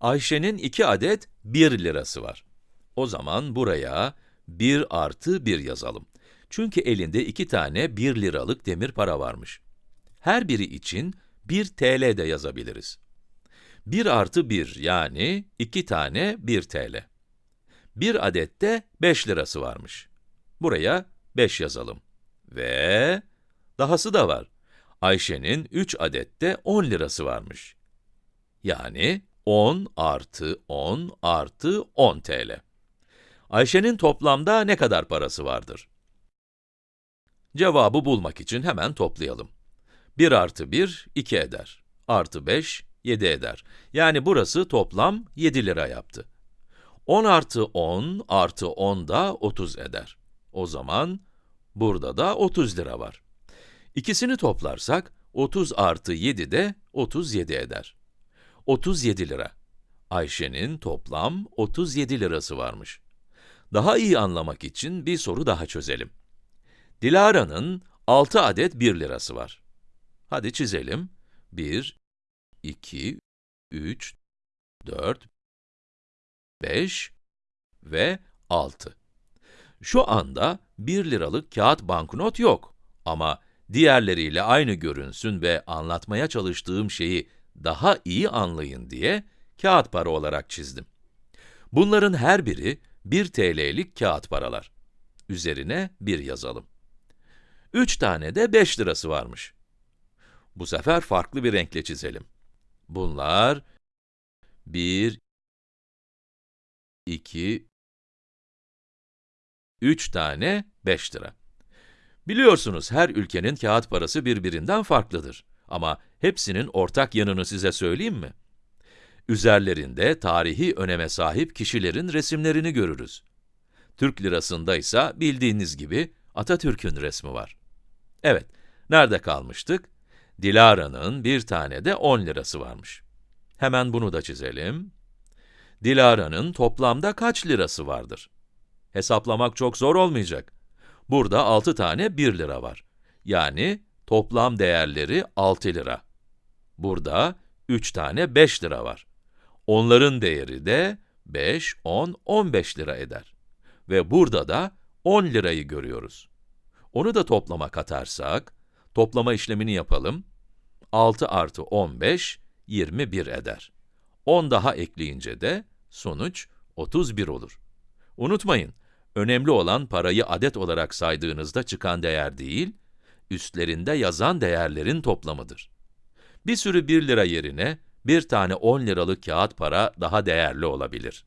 Ayşe'nin 2 adet 1 lirası var. O zaman buraya 1 artı 1 yazalım. Çünkü elinde 2 tane 1 liralık demir para varmış. Her biri için 1 TL de yazabiliriz. 1 artı 1 yani 2 tane 1 TL. Bir adet de 5 lirası varmış. Buraya 5 yazalım. Ve dahası da var. Ayşe'nin 3 adet de 10 lirası varmış. Yani 10 artı 10 artı 10 TL. Ayşe'nin toplamda ne kadar parası vardır? Cevabı bulmak için hemen toplayalım. 1 artı 1, 2 eder. Artı 5, 7 eder. Yani burası toplam 7 lira yaptı. 10 artı 10 artı 10 da 30 eder. O zaman burada da 30 lira var. İkisini toplarsak 30 artı 7 de 37 eder. 37 lira. Ayşe'nin toplam 37 lirası varmış. Daha iyi anlamak için bir soru daha çözelim. Dilara'nın 6 adet 1 lirası var. Hadi çizelim. 1, 2, 3, 4, 5 ve 6. Şu anda 1 liralık kağıt banknot yok. Ama diğerleriyle aynı görünsün ve anlatmaya çalıştığım şeyi daha iyi anlayın diye kağıt para olarak çizdim. Bunların her biri 1 TL'lik kağıt paralar. Üzerine 1 yazalım. 3 tane de 5 lirası varmış. Bu sefer farklı bir renkle çizelim. Bunlar 1, 2, 3 tane 5 lira. Biliyorsunuz her ülkenin kağıt parası birbirinden farklıdır. Ama hepsinin ortak yanını size söyleyeyim mi? Üzerlerinde tarihi öneme sahip kişilerin resimlerini görürüz. Türk lirasında ise bildiğiniz gibi Atatürk'ün resmi var. Evet, nerede kalmıştık? Dilara'nın bir tane de 10 lirası varmış. Hemen bunu da çizelim. Dilara'nın toplamda kaç lirası vardır? Hesaplamak çok zor olmayacak. Burada 6 tane 1 lira var. Yani toplam değerleri 6 lira. Burada 3 tane 5 lira var. Onların değeri de 5, 10, 15 lira eder. Ve burada da 10 lirayı görüyoruz. Onu da toplama katarsak, toplama işlemini yapalım. 6 artı 15, 21 eder. 10 daha ekleyince de sonuç 31 olur. Unutmayın, önemli olan parayı adet olarak saydığınızda çıkan değer değil, üstlerinde yazan değerlerin toplamıdır. Bir sürü 1 lira yerine, bir tane 10 liralık kağıt para daha değerli olabilir.